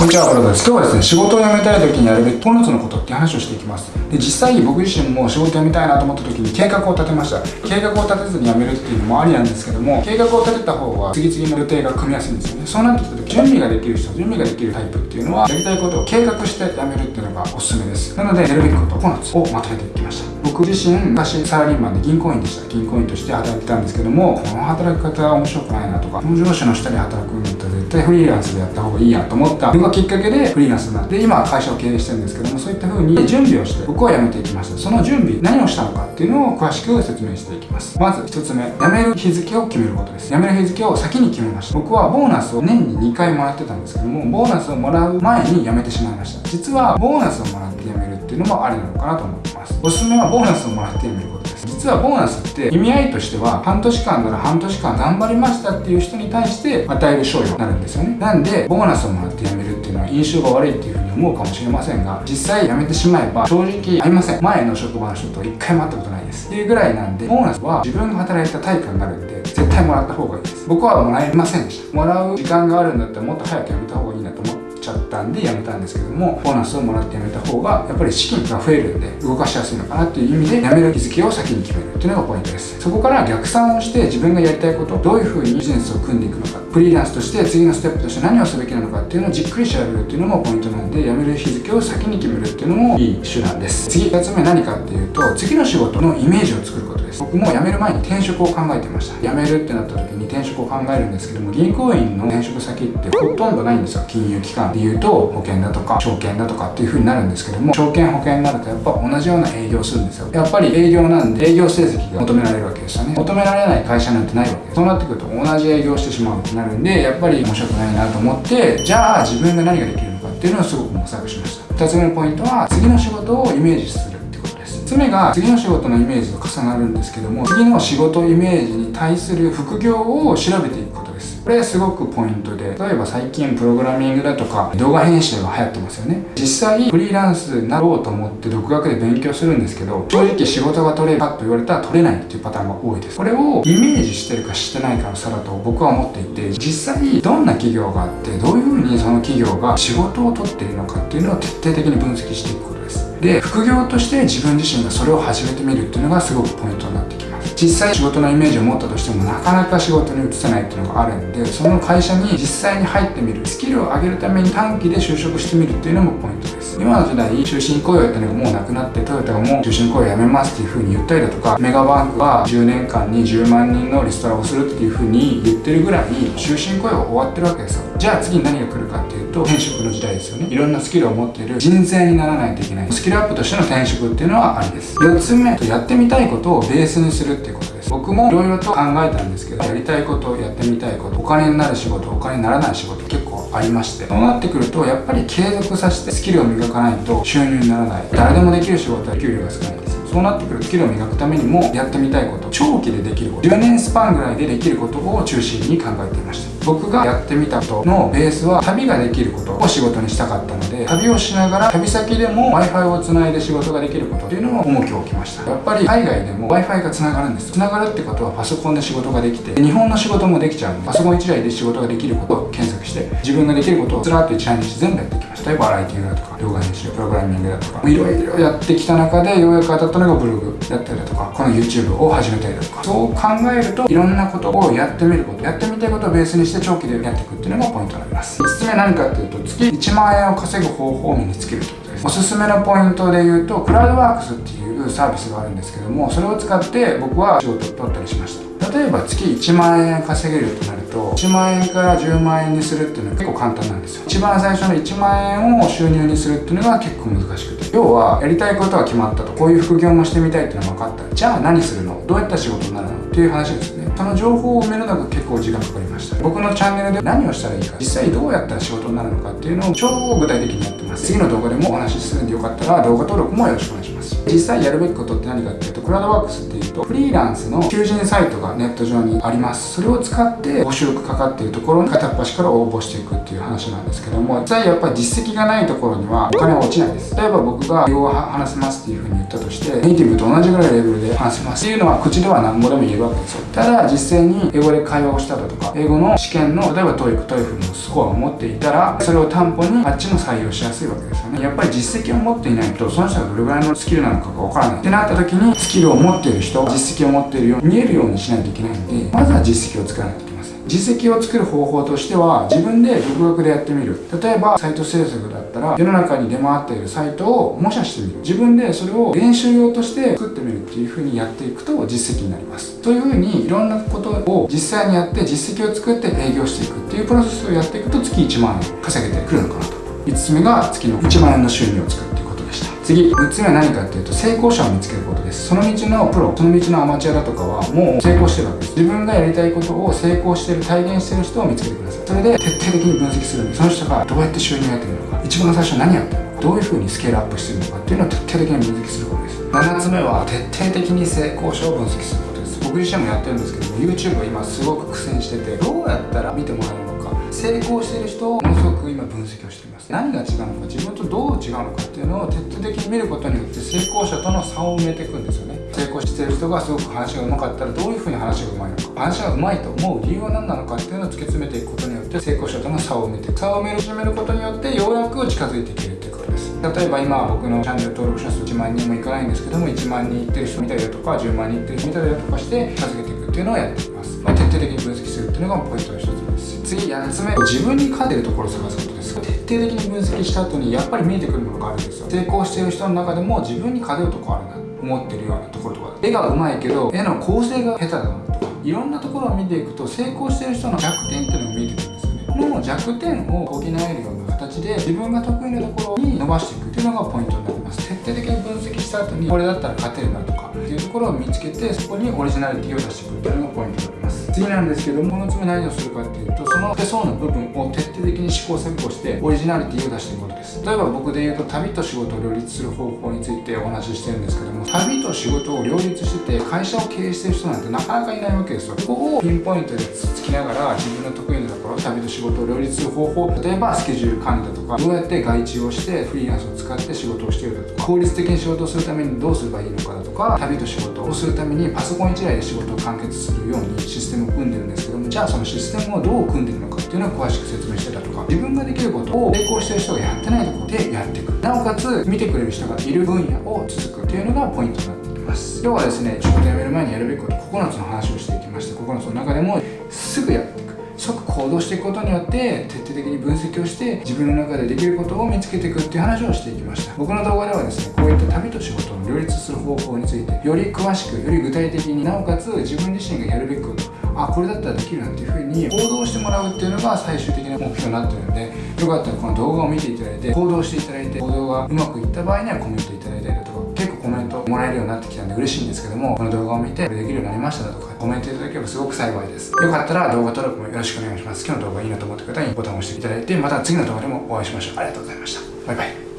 こんにちは、ブラザーです。今日はですね、仕事を辞めたい時にやるべき9つのことって話をしていきます。で、実際に僕自身も仕事辞めたいなと思った時に計画を立てました。計画を立てずに辞めるっていうのもありなんですけども、計画を立てた方が次々の予定が組みやすいんですよね。そうなってきた時、準備ができる人、準備ができるタイプっていうのは、やりたいことを計画して辞めるっていうのがおすすめです。なので、やるべきこと9つをまとめていきました。僕自身昔サラリーマンで銀行員でした銀行員として働いてたんですけどもこの働き方は面白くないなとかこの上司の下で働く対フリーランスでやった方がいいやと思った。のがきっかけでフリーランスになって今は会社を経営してるんですけどもそういった風に準備をして僕は辞めていきました。その準備何をしたのかっていうのを詳しく説明していきます。まず1つ目辞める日付を決めることです。辞める日付を先に決めました。僕はボーナスを年に2回もらってたんですけどもボーナスをもらう前に辞めてしまいました。実はボーナスをもらって辞めるっていうのもありなのかなと思って。ます。おすすめはボーナスをもらって辞めることです。実はボーナスって意味合いとしては半年間なら半年間頑張りましたっていう人に対して与える賞与になるんですよね。なんでボーナスをもらって辞めるっていうのは印象が悪いっていうふうに思うかもしれませんが実際辞めてしまえば正直ありません。前の職場の人と一回も会ったことないです。っていうぐらいなんでボーナスは自分が働いた対価になるんで絶対もらった方がいいです。僕はもらえませんでした。もらう時間があるんだったらもっと早く辞めた方がいいなと思ってちゃったんで辞めたんですけどもボーナスをもらって辞めた方がやっぱり資金が増えるんで動かしやすいのかなっていう意味で辞める日付を先に決めるっていうのがポイントです。そこから逆算をして自分がやりたいことどういう風にビジネスを組んでいくのかフリーランスとして次のステップとして何をすべきなのかっていうのをじっくり調べるっていうのもポイントなんで辞める日付を先に決めるっていうのもいい手段です。次2つ目何かっていうと次の仕事のイメージを作ることです。僕も辞める前に転職を考えてました。辞めるってなった時に転職を考えるんですけども銀行員の転職先ってほとんどないんですよ。金融機関でいうと保険だとか証券だとかっていう風になるんですけども証券保険になるとやっぱ同じような営業するんですよ。やっぱり営業なんで営業成績が求められるわけですよね。求められない会社なんてないわけです。そうなってくると同じ営業してしまうってなるんでやっぱり面白くないなと思ってじゃあ自分が何ができるのかっていうのをすごく模索しました。2つ目のポイントは次の仕事をイメージする。つ目が次の仕事のイメージと重なるんですけども次の仕事イメージに対する副業を調べていくことです。これすごくポイントで例えば最近プログラミングだとか動画編集が流行ってますよね。実際フリーランスになろうと思って独学で勉強するんですけど正直仕事が取れるかと言われたら取れないっていうパターンが多いです。これをイメージしてるかしてないかの差だと僕は思っていて実際どんな企業があってどういうふうにその企業が仕事を取っているのかっていうのを徹底的に分析していくことです。で副業として自分自身がそれを始めてみるっていうのがすごくポイントになってきます。実際仕事のイメージを持ったとしてもなかなか仕事に移せないっていうのがあるんでその会社に実際に入ってみるスキルを上げるために短期で就職してみるっていうのもポイントです。今の時代終身雇用っていうのがもうなくなってトヨタがもう終身雇用やめますっていう風に言ったりだとかメガバンクは10年間に10万人のリストラをするっていう風に言ってるぐらい終身雇用終わってるわけですよ。じゃあ次に何が来るかっていうと転職の時代ですよね。いろんなスキルを持っている人材にならないといけない。スキルアップとしての転職っていうのはありです。4つ目やってみたいことをベースにするっていうことです。僕もいろいろと考えたんですけどやりたいことやってみたいことお金になる仕事お金にならない仕事結構ありまして。そうなってくるとやっぱり継続させてスキルを磨かないと収入にならない。誰でもできる仕事は給料が少ないです。そうなってくるスキルを磨くためにもやってみたいこと長期でできること10年スパンぐらいでできることを中心に考えていました。僕がやってみたことのベースは旅ができることを仕事にしたかったので旅をしながら旅先でも w i f i をつないで仕事ができることっていうのを重きを置きました。やっぱり海外でも w i f i がつながるんです。つながるってことはパソコンで仕事ができて日本の仕事もできちゃうんでパソコン1台で仕事ができることを検索して自分ができることをずらっと一覧にして全部やっていきました例えばライティングだとか動画編集プログラミングだとかいろいろやってきた中でようやく当たったのがブログだったりだとかこの YouTube を始めたりだとか。そう考えるといろんなことをやってみることやってみたいことをベースにして長期でやっていくっていうのがポイントになります。5つ目何かっていうと月1万円を稼ぐ方法を身につけるってことです。おすすめのポイントで言うとクラウドワークスっていうサービスがあるんですけどもそれを使って僕は仕事を取ったりしました。例えば月1万円稼げるとなると1万円から10万円にするっていうのは結構簡単なんですよ。一番最初の1万円を収入にするっていうのが結構難しくて。要はやりたいことは決まったと。こういう副業もしてみたいっていうのが分かった。じゃあ何するの？どうやった仕事になるの？っていう話ですね。その情報を埋めるのが結構時間かかりました。僕のチャンネルで何をしたらいいか実際どうやったら仕事になるのかっていうのを超具体的にやってます。次の動画でもお話しするんでよかったら動画登録もよろしくお願いします。実際やるべきことって何かっていうとクラウドワークスっていうとフリーランスの求人サイトがネット上にあります。それを使って募集がかかっているところに片っ端から応募していくっていう話なんですけども実際やっぱり実績がないところにはお金は落ちないです。例えば僕が英語を話せますっていうふうに言ったとしてネイティブと同じぐらいレベルで話せます。っていうのは口では何語でも言えるわけですよ。ただ実際に英語で会話をしただとか英語の試験の例えば TOEIC、TOEFL のスコアを持っていたらそれを担保にあっちも採用しやすい。わけですよね。やっぱり実績を持っていないとその人がどれぐらいのスキルなのかがわからない。ってなった時にスキルを持っている人実績を持っているように見えるようにしないといけないんでまずは実績を作らないといけません。実績を作る方法としては自分で独学でやってみる。例えばサイト制作だったら世の中に出回っているサイトを模写してみる。自分でそれを練習用として作ってみるっていう風にやっていくと実績になります。そういう風にいろんなことを実際にやって実績を作って営業していくっていうプロセスをやっていくと月1万円稼げてくるのかなと。5つ目が月の1万円の収入を作るっていうことでした。次6つ目は何かっていうと成功者を見つけることです。その道のプロその道のアマチュアだとかはもう成功してるわけです。自分がやりたいことを成功してる体現してる人を見つけてください。それで徹底的に分析するんでその人がどうやって収入を得てるのか一番最初何やってるのかどういう風にスケールアップしてるのかっていうのを徹底的に分析することです。7つ目は徹底的に成功者を分析することです。僕自身もやってるんですけども YouTube は今すごく苦戦しててどうやったら見てもらえるのか。成功してる人をものすごく今分析をしています。何が違うのか自分とどう違うのかっていうのを徹底的に見ることによって成功者との差を埋めていくんですよね。成功してる人がすごく話が上手かったらどういうふうに話が上手いのか。話が上手いと思う理由は何なのかっていうのを突き詰めていくことによって成功者との差を埋めていく。差を埋め始めることによってようやく近づいていけるっていうことです。例えば今僕のチャンネル登録者数1万人もいかないんですけども1万人いってる人見たりだとか10万人いってる人見たりだとかして近づけていくっていうのをやっています、まあ、徹底的に分析するっていうのがポイントの一つ。次8つ目。自分に勝てるところを探すことです。徹底的に分析した後にやっぱり見えてくるものがあるんですよ。成功している人の中でも自分に勝てるとこあるな思ってるようなところとか。絵が上手いけど絵の構成が下手だなとか。いろんなところを見ていくと成功してる人の弱点っていうのが見えてくるんですよね。この弱点を補えるような形で自分が得意なところに伸ばしていくっていうのがポイントになります。徹底的に分析した後にこれだったら勝てるなとかっていうところを見つけてそこにオリジナリティを出していくっていうのがポイントになります。次なんですけどもこの次何をするかっていうとその手相の部分を徹底的に試行錯誤してオリジナリティを出していくことです。例えば僕で言うと旅と仕事を両立する方法についてお話ししてるんですけども旅と仕事を両立してて会社を経営してる人なんてなかなかいないわけですよ。ここをピンポイントでつきながら自分の得意な旅と仕事を両立する方法例えばスケジュール管理だとかどうやって外注をしてフリーランスを使って仕事をしているだとか効率的に仕事をするためにどうすればいいのかだとか旅と仕事をするためにパソコン1台で仕事を完結するようにシステムを組んでるんですけどもじゃあそのシステムをどう組んでるのかっていうのを詳しく説明してたとか自分ができることを成功してる人がやってないところでやっていく。なおかつ見てくれる人がいる分野を続くっていうのがポイントになってきます。今日はですね仕事辞める前にやるべきこと9つの話をしていきました。9つの中でもすぐやっていく。即行動していくことによって徹底的に分析をして自分の中でできることを見つけていくっていう話をしていきました。僕の動画ではですねこういった旅と仕事を両立する方法についてより詳しくより具体的になおかつ自分自身がやるべきことあこれだったらできるなっていうふうに行動してもらうっていうのが最終的な目標になってるんでよかったらこの動画を見ていただいて行動していただいて行動がうまくいった場合にはコメントいただいたりだとか結構コメントもらえるようになってきたんで嬉しいんですけどもこの動画を見てこれできるようになりましただとかコメントいただければすごく幸いです。よかったら動画登録もよろしくお願いします。今日の動画いいなと思った方にボタンを押していただいてまた次の動画でもお会いしましょう。ありがとうございました。バイバイ。